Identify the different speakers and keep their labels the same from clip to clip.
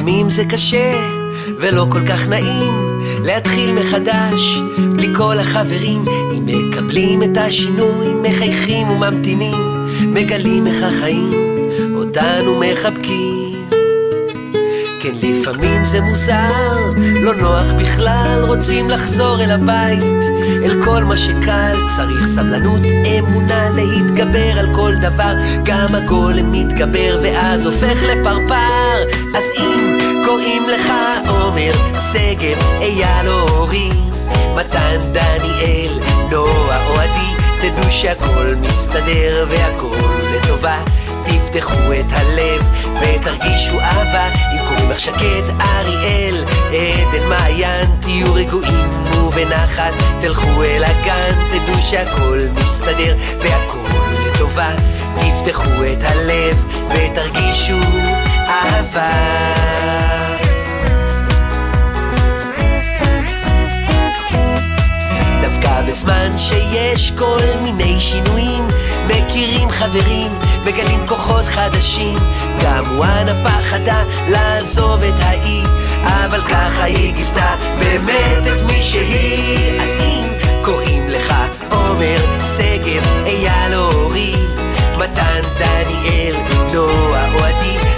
Speaker 1: לפעמים זה קשה ולא כל כך נעים להתחיל מחדש בלי כל החברים אם מקבלים את השינוי מחייכים וממתינים מגלים איך החיים אותנו מחבקים כן, לפעמים זה מוזר, לא נוח בכלל, רוצים לחזור אל הבית, אל כל מה שקל, צריך סבלנות, אמונה להתגבר על כל דבר, גם הגולם מתגבר ואז הופך לפרפר. אז אם קוראים לך עומר, שגב, אייל או אורי, מתן, דניאל, נועה או עדי, תדעו שהכל מסתדר והכל לטובה. תפתחו את הלב ותרגישו אהבה אם קוראים לך שקד אריאל עדן מעיין תהיו רגועים ובנחת. תלכו אל הגן תדעו שהכל מסתדר והכל לטובה. תפתחו את הלב ותרגישו אהבה בזמן שיש כל מיני שינויים. מכירים חברים מגלים כוחות חדשים. גם וואנה פחדה לעזוב את האי אבל ככה היא גילתה באמת את מי שהיא. אז אם קוראים לך עומר, שגב, אייל או אורי מתן, דניאל, נועה או עדי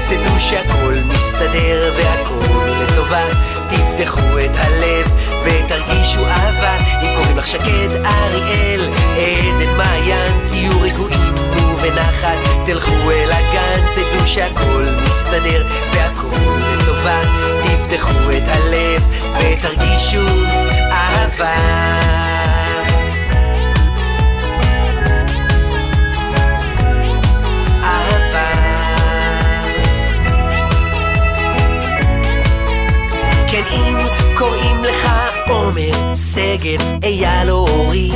Speaker 1: שקד אריאל עדן מעיין תהיו רגועים ובנחת תלכו אל הגן תדעו שהכל מסתדר והכל לטובה תפתחו את הלב ותרגישו אהבה. כן קוראים לך עומר, שגב, אייל או אורי.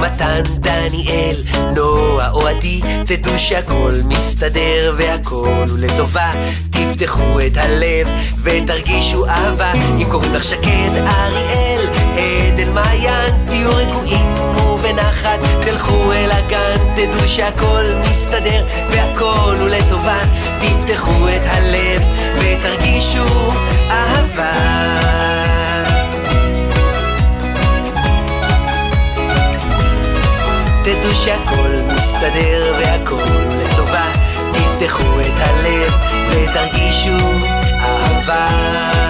Speaker 1: מתן, דניאל, נועה או עדי תדעו שהכל מסתדר והכל הוא לטובה. תפתחו את הלב ותרגישו אהבה. אם קוראים לך שקד, אריאל, עדן, מעיין תהיו רגועים ובנחת. תלכו אל הגן תדעו שהכל מסתדר והכל הוא לטובה. תפתחו את הלב ותרגישו אהבה תדעו שהכל מסתדר והכל לטובה, תפתחו את הלב ותרגישו אהבה.